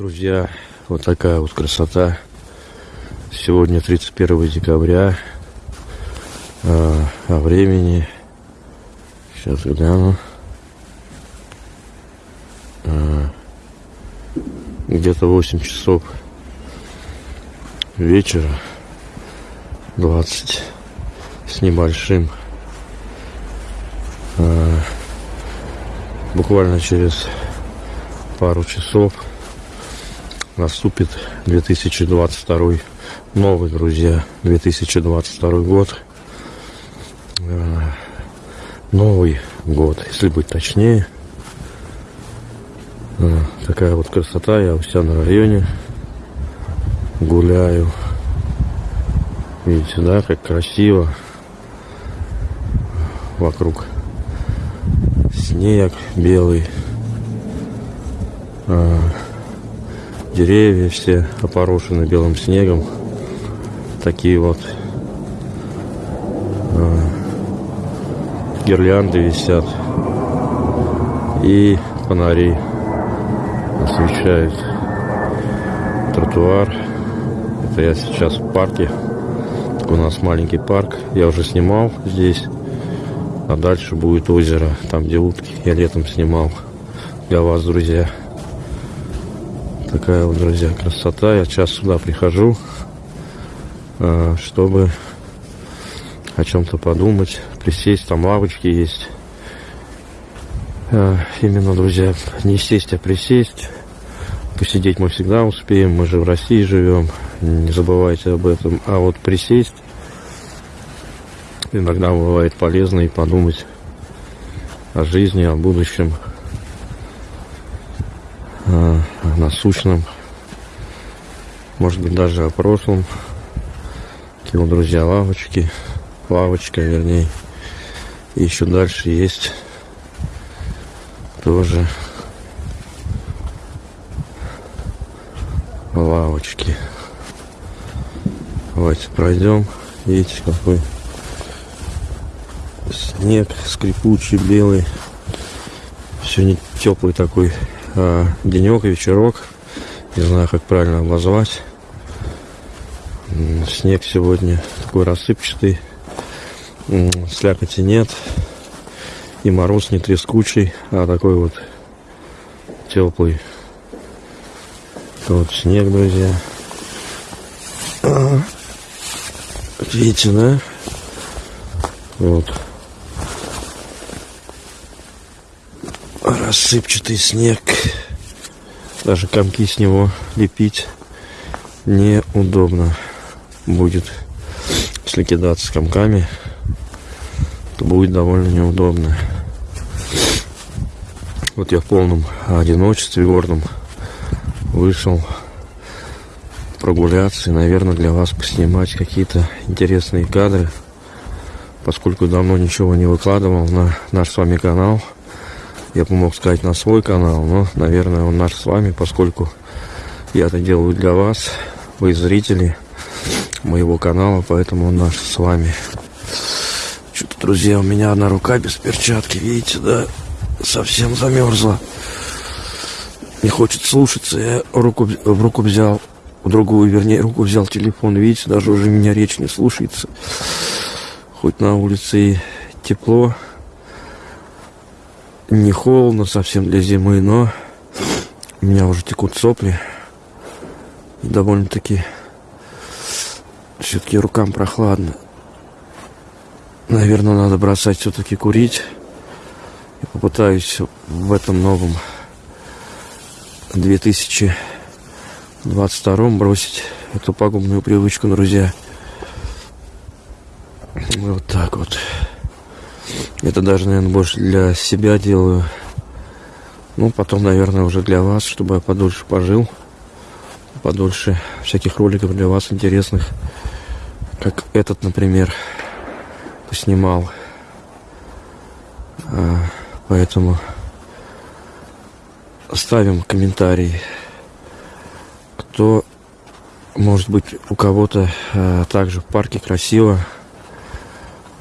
Друзья, вот такая вот красота. Сегодня 31 декабря. А, о времени. Сейчас гляну. А, Где-то 8 часов вечера. 20 с небольшим. А, буквально через пару часов наступит 2022 новый, друзья, 2022 год. Э, новый год, если быть точнее. Э, такая вот красота. Я у себя на районе гуляю. Видите, да, как красиво. Вокруг снег белый. Деревья все опорошены белым снегом. Такие вот э, гирлянды висят. И фонари освещают тротуар. Это я сейчас в парке. у нас маленький парк. Я уже снимал здесь. А дальше будет озеро, там где утки. Я летом снимал для вас, друзья. Такая вот, друзья, красота. Я сейчас сюда прихожу, а, чтобы о чем-то подумать, присесть. Там лавочки есть. А, именно, друзья, не сесть, а присесть. Посидеть мы всегда успеем. Мы же в России живем. Не забывайте об этом. А вот присесть иногда бывает полезно и подумать о жизни, о будущем. А, насущном, может быть даже о прошлом. Вот, друзья, лавочки, лавочка, вернее. И еще дальше есть тоже лавочки. Давайте пройдем. Видите, какой снег скрипучий, белый. Сегодня теплый такой э, денек, вечерок. Не знаю, как правильно обозвать. Снег сегодня такой рассыпчатый. Слякоти нет. И мороз не трескучий, а такой вот теплый. Вот снег, друзья. Видите, да? Вот. Рассыпчатый снег. Даже комки с него лепить неудобно будет. Если кидаться комками, то будет довольно неудобно. Вот я в полном одиночестве горном вышел прогуляться и, наверное, для вас поснимать какие-то интересные кадры, поскольку давно ничего не выкладывал на наш с вами канал – я бы мог сказать на свой канал, но, наверное, он наш с вами, поскольку я это делаю для вас, вы зрители моего канала, поэтому он наш с вами. Что-то, друзья, у меня одна рука без перчатки, видите, да, совсем замерзла. Не хочет слушаться, я руку, в руку взял, в другую, вернее, руку взял телефон, видите, даже уже меня речь не слушается. Хоть на улице и тепло, не холодно совсем для зимы, но у меня уже текут сопли. И довольно-таки все-таки рукам прохладно. Наверное, надо бросать все-таки курить. И попытаюсь в этом новом 2022 бросить эту пагубную привычку, друзья. Вот так вот. Это даже, наверное, больше для себя делаю. Ну, потом, наверное, уже для вас, чтобы я подольше пожил. Подольше всяких роликов для вас интересных. Как этот, например, поснимал. А, поэтому ставим комментарий. Кто, может быть, у кого-то а, также в парке красиво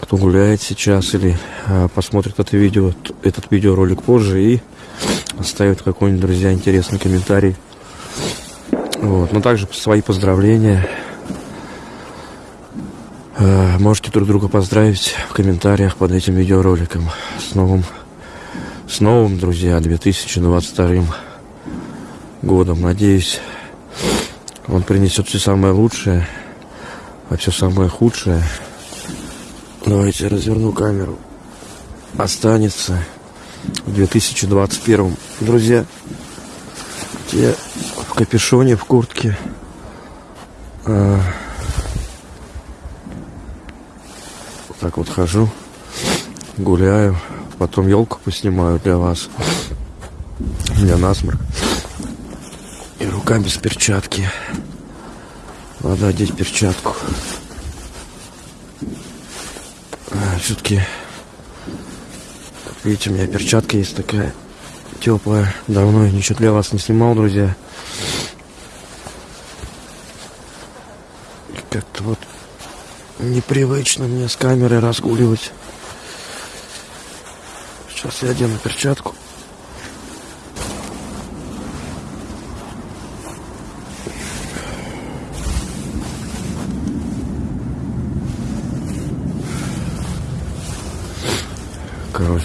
кто гуляет сейчас или а, посмотрит это видео, этот видеоролик позже и оставит какой-нибудь, друзья, интересный комментарий Вот. Но также свои поздравления. Э, можете друг друга поздравить в комментариях под этим видеороликом. С новым, с новым, друзья, 2022 годом. Надеюсь, он принесет все самое лучшее, а все самое худшее. Давайте разверну камеру. Останется в 2021. Друзья, те в капюшоне, в куртке. А, вот так вот хожу, гуляю. Потом елку поснимаю для вас. Меня насморк. И рука без перчатки. Надо одеть перчатку. А, Все-таки, видите, у меня перчатка есть такая теплая. Давно я ничего для вас не снимал, друзья. Как-то вот непривычно мне с камерой разгуливать. Сейчас я одену перчатку.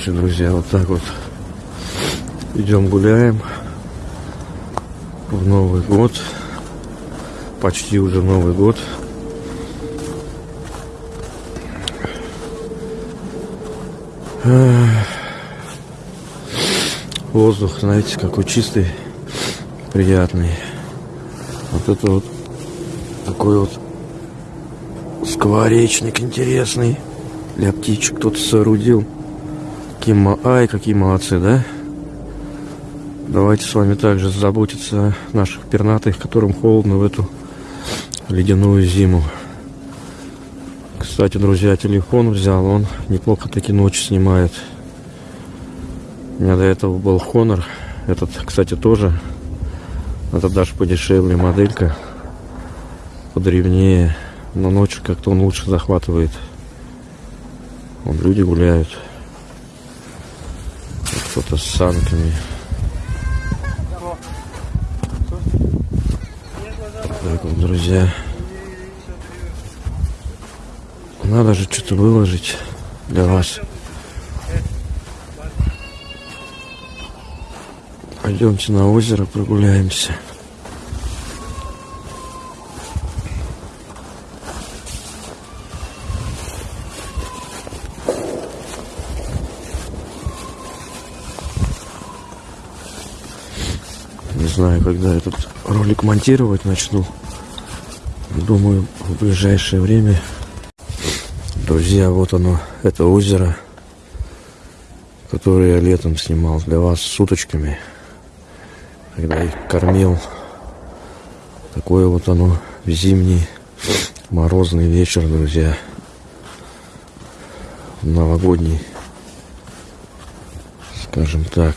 Короче, друзья, вот так вот идем гуляем в Новый год. Почти уже Новый год. Воздух, знаете, какой чистый, приятный. Вот это вот такой вот скворечник интересный для птичек кто-то соорудил. Какие, ай, какие молодцы, да? Давайте с вами также заботиться о наших пернатых, которым холодно в эту ледяную зиму. Кстати, друзья, телефон взял, он неплохо таки ночь снимает. У меня до этого был Honor. Этот, кстати, тоже. Это даже подешевле моделька. Подревнее. Но ночью как-то он лучше захватывает. Вон люди гуляют. Кто-то с санками. Так вот, друзья. Надо же что-то выложить для вас. Пойдемте на озеро прогуляемся. Знаю, когда этот ролик монтировать начну. Думаю, в ближайшее время. Друзья, вот оно, это озеро, которое я летом снимал для вас с уточками когда их кормил. Такое вот оно зимний морозный вечер, друзья. Новогодний, скажем так.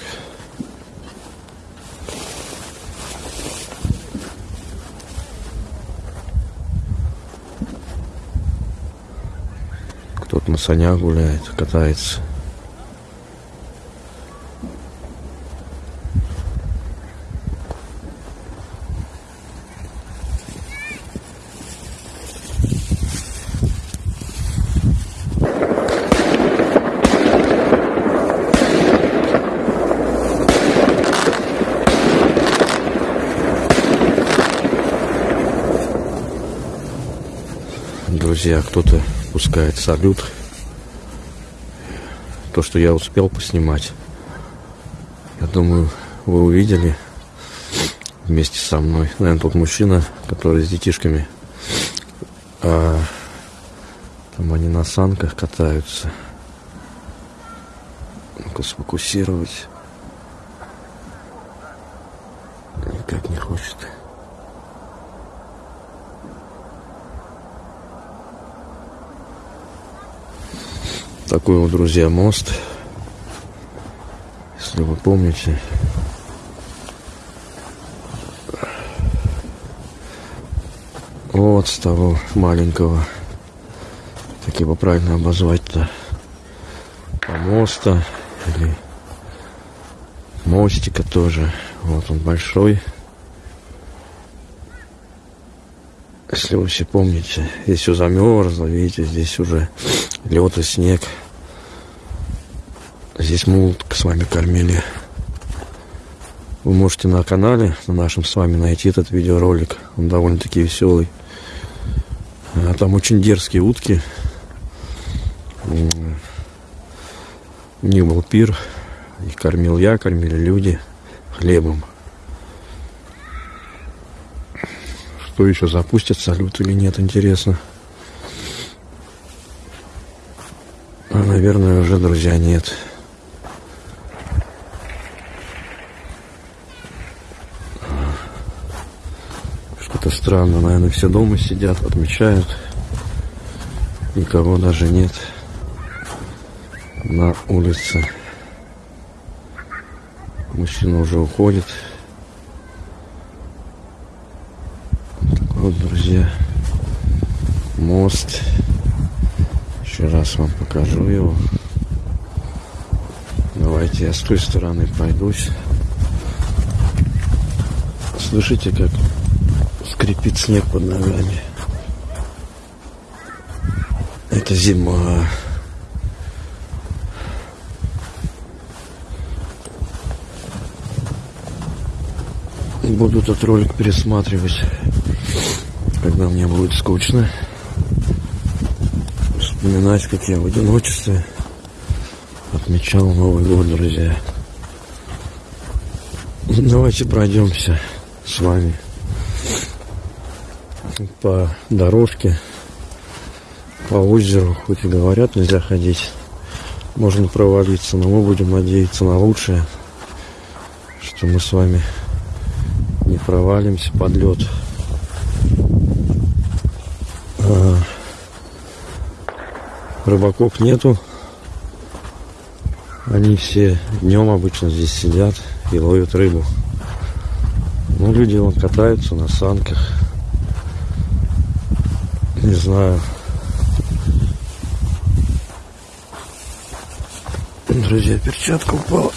Кто-то на санях гуляет, катается. друзья, кто-то пускает салют. То, что я успел поснимать. Я думаю, вы увидели вместе со мной. Наверное, тот мужчина, который с детишками. А, там они на санках катаются. Ну-ка сфокусировать. Никак не хочет. Такой вот, друзья, мост. Если вы помните. Вот с того маленького. Так его правильно обозвать-то. Помоста. Или мостика тоже. Вот он большой. Если вы все помните, здесь все замерзло, видите, здесь уже лед и снег. Здесь мы с вами кормили. Вы можете на канале, на нашем с вами найти этот видеоролик. Он довольно-таки веселый. А там очень дерзкие утки. У них был пир. Их кормил я, кормили люди хлебом. Что еще запустят, салют или нет, интересно. А, наверное, уже, друзья, нет. Что-то странно, наверное, все дома сидят, отмечают. Никого даже нет на улице. Мужчина уже уходит. Друзья, мост. Еще раз вам покажу его. Давайте я с той стороны пройдусь. Слышите, как скрипит снег под ногами. Это зима. Буду этот ролик пересматривать, когда мне будет скучно. Вспоминать, как я в одиночестве отмечал Новый год, друзья. Давайте пройдемся с вами по дорожке, по озеру. Хоть и говорят, нельзя ходить. Можно провалиться, но мы будем надеяться на лучшее, что мы с вами не провалимся под лед. Рыбаков нету. Они все днем обычно здесь сидят и ловят рыбу. Ну, люди вон катаются на санках. Не знаю. Друзья, перчатка упала.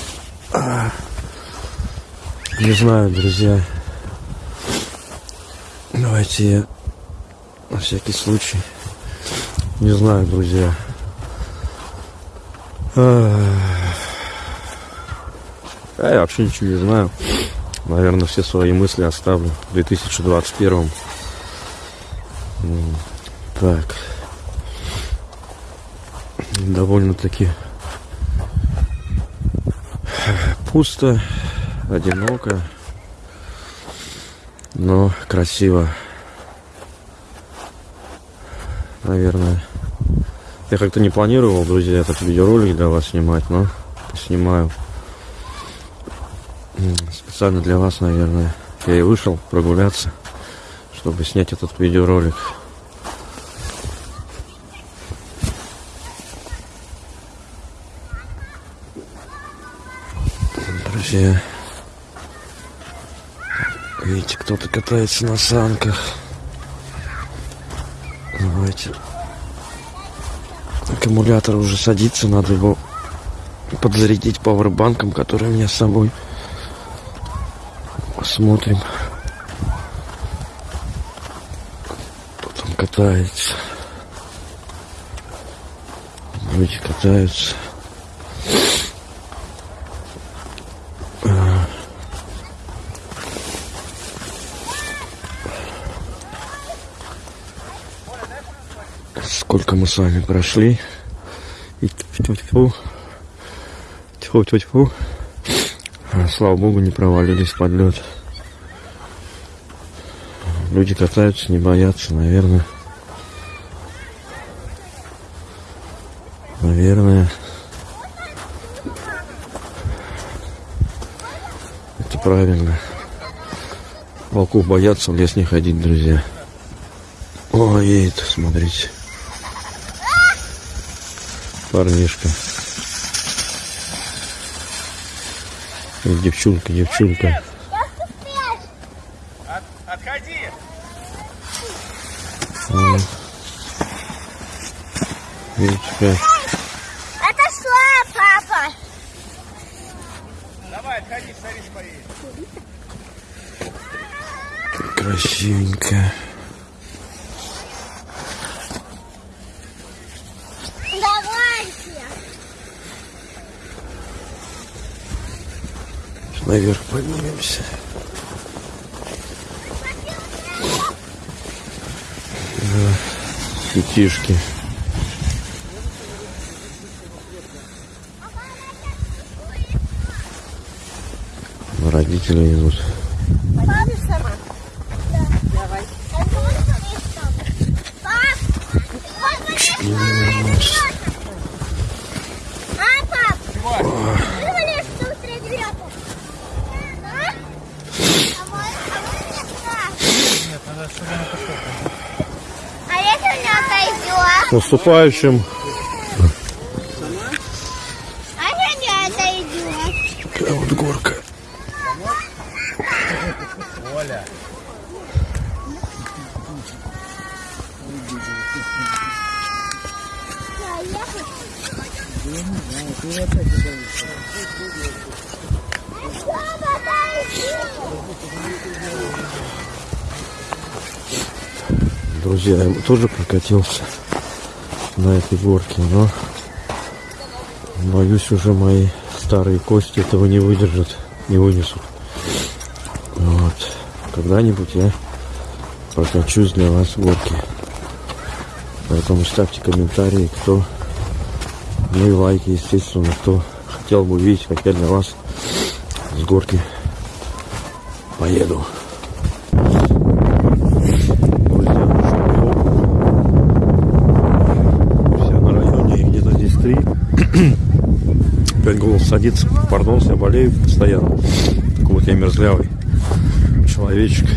А. Не знаю, друзья. Давайте я на всякий случай. Не знаю, друзья. А я вообще ничего не знаю. Наверное, все свои мысли оставлю в 2021. Так. Довольно-таки пусто, одиноко но красиво. Наверное. Я как-то не планировал, друзья, этот видеоролик для вас снимать, но снимаю. Специально для вас, наверное. Я и вышел прогуляться, чтобы снять этот видеоролик. Друзья. Видите, кто-то катается на санках. Давайте. Аккумулятор уже садится, надо его подзарядить пауэрбанком, который у меня с собой. Посмотрим. Потом катается. Люди катаются. Сколько мы с вами прошли. И тьфу-тьфу. Тьфу-тьфу-тьфу. А, слава богу, не провалились под лед. Люди катаются, не боятся, наверное. Наверное. Это правильно. Волков боятся в лес не ходить, друзья. О, едет, смотрите парнишка. Девчонка, девчонка. От, отходи! А. Видите, как? Это шла, папа. Давай, отходи, садись, поедем. Красивенько. Наверх поднимемся. Да, детишки. Родители идут. Пойдешь сама? Да. Давай. Пап! А, пап? Вывали, что быстрее берет. А? А мой- а мой нет, да. А если у меня отойдет? С наступающим. Такая вот горка. Отойди. Друзья, я тоже прокатился на этой горке, но боюсь уже мои старые кости этого не выдержат, не вынесут. Вот. Когда-нибудь я прокачусь для вас горки. Поэтому ставьте комментарии, кто, ну и лайки, естественно, кто хотел бы увидеть, как я для вас с горки поеду. Друзья, Все на районе где-то здесь три. Опять голос садится. Пардон, я болею постоянно. Такой вот я мерзлявый человечек.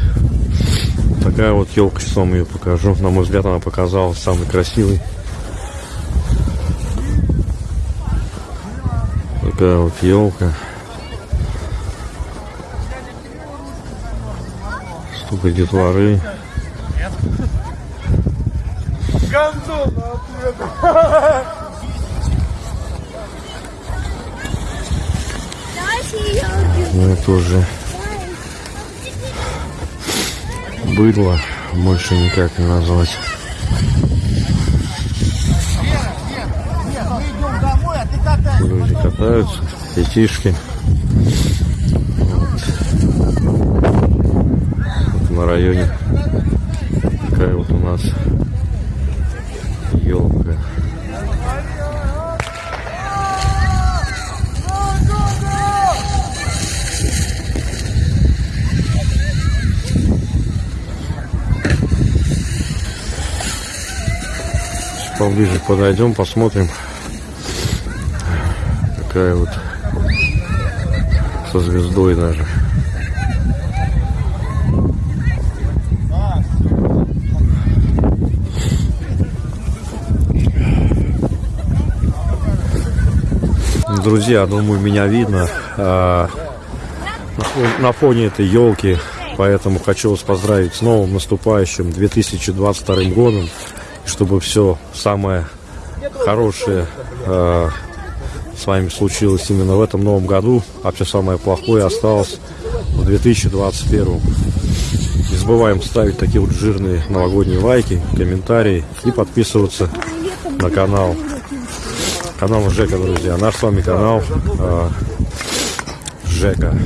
Такая вот елка, сейчас вам ее покажу. На мой взгляд, она показалась самой красивой. Такая вот елка. Столько детворы. Давайте убьем. Ну это уже быдло, больше никак не назвать. Люди катаются, детишки. Вот на районе такая вот у нас елка. Поближе подойдем, посмотрим. Какая вот со звездой даже. Друзья, думаю, меня видно а, на фон- на фоне этой елки, поэтому хочу вас поздравить с новым наступающим 2022 годом, чтобы все самое хорошее а, с вами случилось именно в этом новом году, а все самое плохое осталось в 2021. Не забываем ставить такие вот жирные новогодние лайки, комментарии и подписываться на канал. Канал Жека, друзья. Наш с вами канал э, Жека.